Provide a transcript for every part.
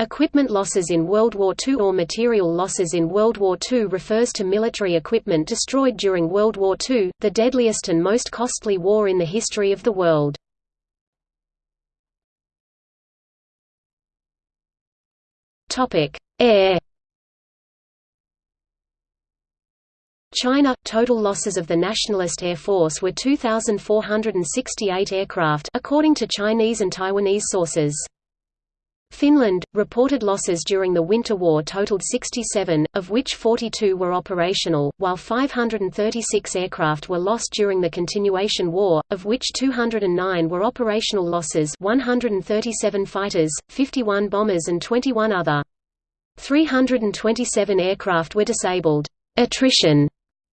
Equipment losses in World War II or material losses in World War II refers to military equipment destroyed during World War II, the deadliest and most costly war in the history of the world. Air China – Total losses of the Nationalist Air Force were 2,468 aircraft according to Chinese and Taiwanese sources. Finland, reported losses during the Winter War totaled 67, of which 42 were operational, while 536 aircraft were lost during the Continuation War, of which 209 were operational losses 137 fighters, 51 bombers and 21 other. 327 aircraft were disabled. Attrition.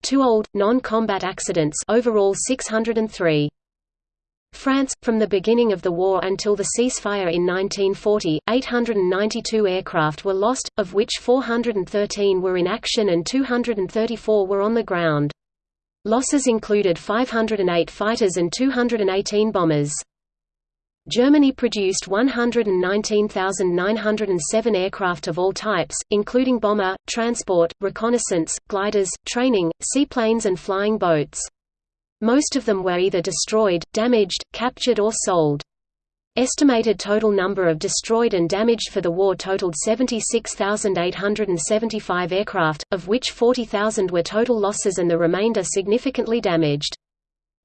Two old, non-combat accidents overall 603. France, from the beginning of the war until the ceasefire in 1940, 892 aircraft were lost, of which 413 were in action and 234 were on the ground. Losses included 508 fighters and 218 bombers. Germany produced 119,907 aircraft of all types, including bomber, transport, reconnaissance, gliders, training, seaplanes and flying boats. Most of them were either destroyed, damaged, captured or sold. Estimated total number of destroyed and damaged for the war totaled 76,875 aircraft, of which 40,000 were total losses and the remainder significantly damaged.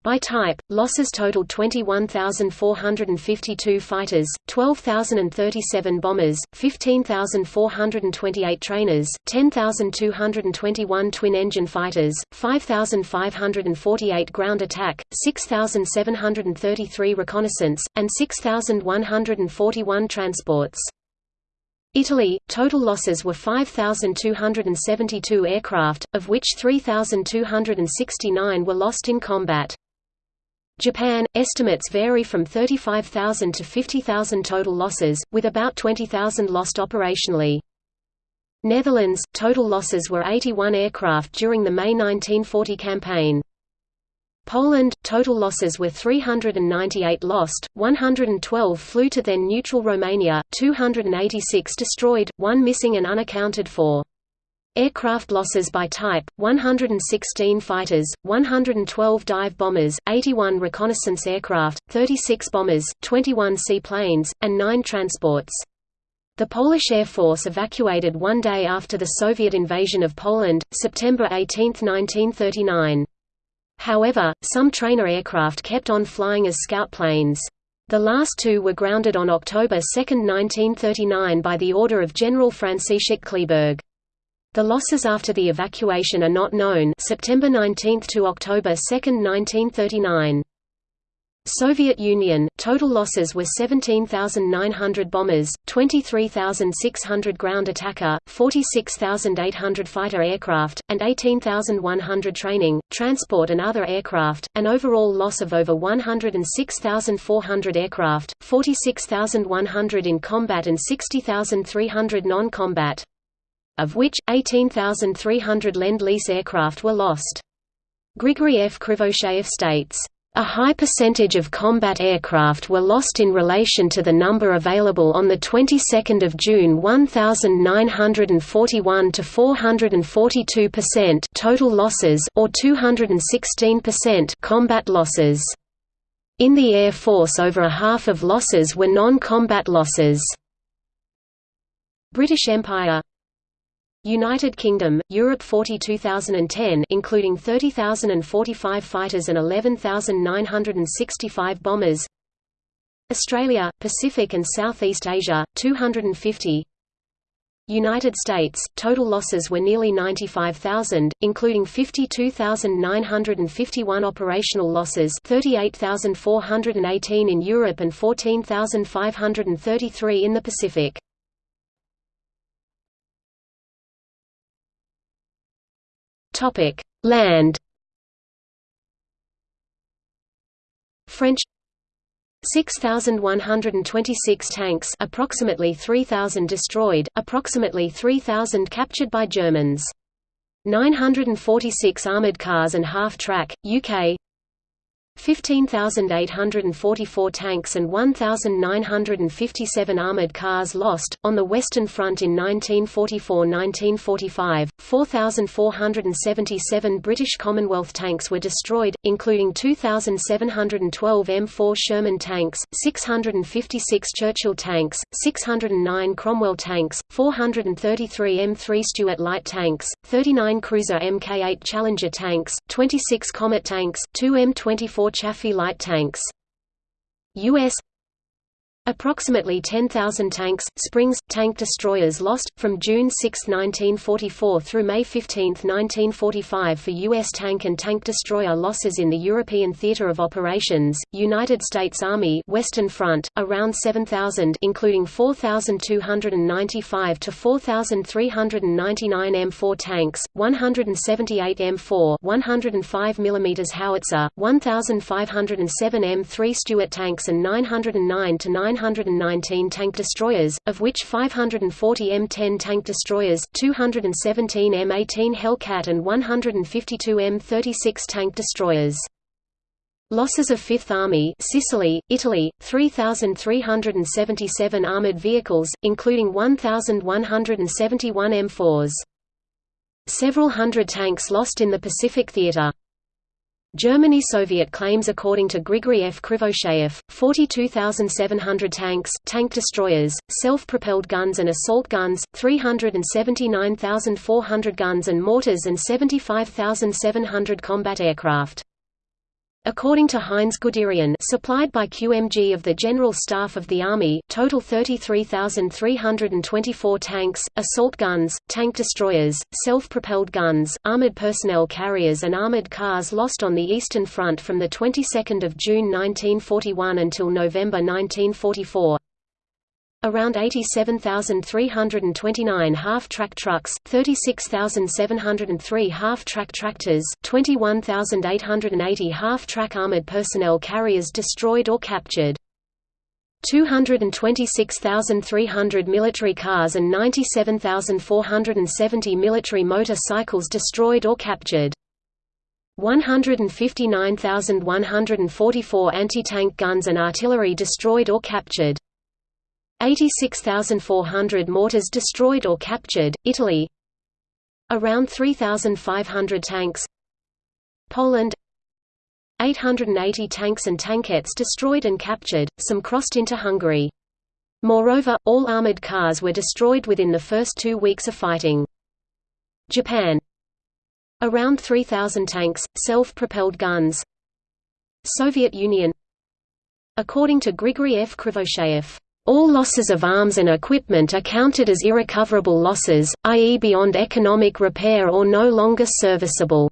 By type, losses totaled 21,452 fighters, 12,037 bombers, 15,428 trainers, 10,221 twin-engine fighters, 5,548 ground attack, 6,733 reconnaissance, and 6,141 transports. Italy, total losses were 5,272 aircraft, of which 3,269 were lost in combat. Japan, estimates vary from 35,000 to 50,000 total losses, with about 20,000 lost operationally. Netherlands, total losses were 81 aircraft during the May 1940 campaign. Poland, total losses were 398 lost, 112 flew to then neutral Romania, 286 destroyed, 1 missing and unaccounted for. Aircraft losses by type, 116 fighters, 112 dive bombers, 81 reconnaissance aircraft, 36 bombers, 21 seaplanes, and 9 transports. The Polish Air Force evacuated one day after the Soviet invasion of Poland, September 18, 1939. However, some trainer aircraft kept on flying as scout planes. The last two were grounded on October 2, 1939 by the order of General Franciszek Kleeberg. The losses after the evacuation are not known. September 19 to October 2, 1939. Soviet Union, total losses were 17,900 bombers, 23,600 ground attacker, 46,800 fighter aircraft, and 18,100 training, transport and other aircraft, an overall loss of over 106,400 aircraft, 46,100 in combat and 60,300 non-combat of which, 18,300 Lend-Lease aircraft were lost. Grigory F. Krivosheyev states, a high percentage of combat aircraft were lost in relation to the number available on the 22nd of June 1941 to 442% total losses or 216% combat losses. In the Air Force over a half of losses were non-combat losses. British Empire United Kingdom, Europe 40 2010 including 30,045 fighters and 11,965 bombers Australia, Pacific and Southeast Asia, 250 United States, total losses were nearly 95,000, including 52,951 operational losses 38,418 in Europe and 14,533 in the Pacific. Topic: Land. French 6126 tanks, approximately 3000 destroyed, approximately 3000 captured by Germans. 946 armored cars and half-track, UK 15,844 tanks and 1,957 armored cars lost. On the Western Front in 1944–1945, 4,477 British Commonwealth tanks were destroyed, including 2,712 M4 Sherman tanks, 656 Churchill tanks, 609 Cromwell tanks, 433 M3 Stuart light tanks, 39 Cruiser Mk8 Challenger tanks, 26 Comet tanks, 2 M24 Chaffee light tanks. U.S. Approximately 10,000 tanks, Springs, tank destroyers lost, from June 6, 1944 through May 15, 1945 for U.S. tank and tank destroyer losses in the European Theater of Operations, United States Army Western Front, around 7,000 including 4,295 to 4,399 M4 tanks, 178 M4 105 mm howitzer, 1,507 M3 Stuart tanks and 909 to 9 919 tank destroyers, of which 540 M10 tank destroyers, 217 M18 Hellcat and 152 M36 tank destroyers. Losses of Fifth Army Sicily, Italy, 3,377 armored vehicles, including 1,171 M4s. Several hundred tanks lost in the Pacific Theater. Germany Soviet claims according to Grigory F. Krivosheyev, 42,700 tanks, tank destroyers, self-propelled guns and assault guns, 379,400 guns and mortars and 75,700 combat aircraft. According to Heinz Guderian supplied by QMG of the General Staff of the Army, total 33,324 tanks, assault guns, tank destroyers, self-propelled guns, armored personnel carriers and armored cars lost on the Eastern Front from the 22nd of June 1941 until November 1944. Around 87,329 half-track trucks, 36,703 half-track tractors, 21,880 half-track armored personnel carriers destroyed or captured. 226,300 military cars and 97,470 military motor-cycles destroyed or captured. 159,144 anti-tank guns and artillery destroyed or captured. 86,400 mortars destroyed or captured, Italy Around 3,500 tanks Poland 880 tanks and tankettes destroyed and captured, some crossed into Hungary. Moreover, all armored cars were destroyed within the first two weeks of fighting. Japan Around 3,000 tanks, self-propelled guns Soviet Union According to Grigory F. Krivosheyev all losses of arms and equipment are counted as irrecoverable losses, i.e. beyond economic repair or no longer serviceable.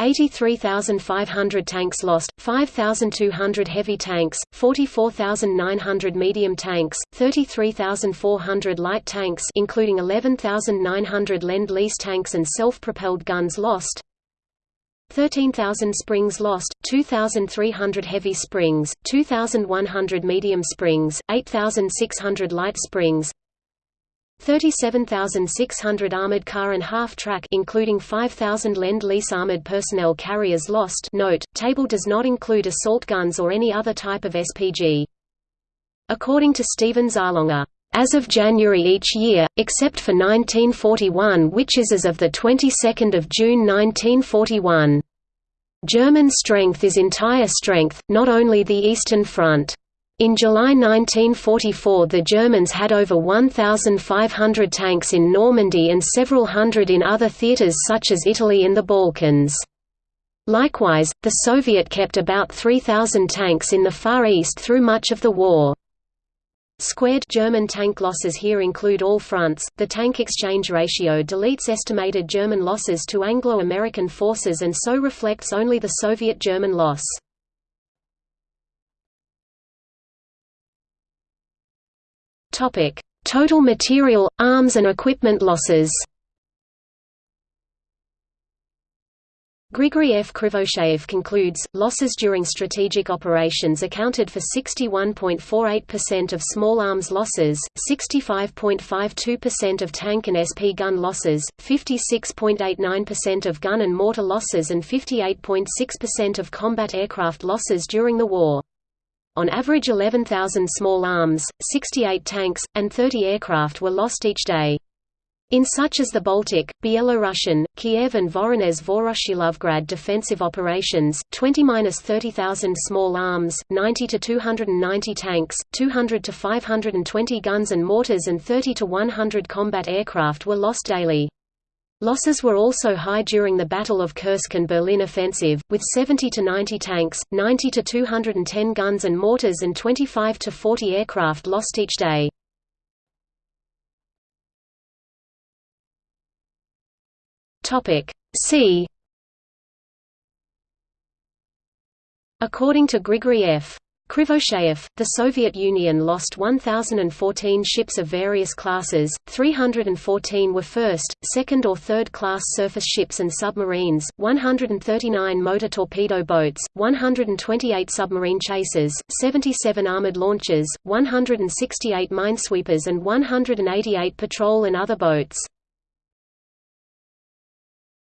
83,500 tanks lost, 5,200 heavy tanks, 44,900 medium tanks, 33,400 light tanks including 11,900 Lend-Lease tanks and self-propelled guns lost, 13,000 springs lost, 2,300 heavy springs, 2,100 medium springs, 8,600 light springs, 37,600 armored car and half-track including 5,000 Lend-Lease armored personnel carriers lost note, table does not include assault guns or any other type of SPG. According to Stephen Zaloga, as of January each year, except for 1941 which is as of the 22nd of June 1941. German strength is entire strength, not only the Eastern Front. In July 1944 the Germans had over 1,500 tanks in Normandy and several hundred in other theaters such as Italy and the Balkans. Likewise, the Soviet kept about 3,000 tanks in the Far East through much of the war. Squared German tank losses here include all fronts. The tank exchange ratio deletes estimated German losses to Anglo-American forces and so reflects only the Soviet German loss. Topic: Total material, arms and equipment losses. Grigory F. Krivosheyev concludes, losses during strategic operations accounted for 61.48% of small arms losses, 65.52% of tank and SP gun losses, 56.89% of gun and mortar losses and 58.6% of combat aircraft losses during the war. On average 11,000 small arms, 68 tanks, and 30 aircraft were lost each day. In such as the Baltic, Byelorussian, Kiev and Voronezh Voroshilovgrad defensive operations, 20–30,000 small arms, 90–290 tanks, 200–520 guns and mortars and 30–100 combat aircraft were lost daily. Losses were also high during the Battle of Kursk and Berlin offensive, with 70 to 90 tanks, 90 to 210 guns and mortars and 25 to 40 aircraft lost each day. Topic Sea. According to Grigory F. Krivosheyev, the Soviet Union lost 1,014 ships of various classes, 314 were first, second or third class surface ships and submarines, 139 motor torpedo boats, 128 submarine chasers, 77 armored launchers, 168 minesweepers and 188 patrol and other boats.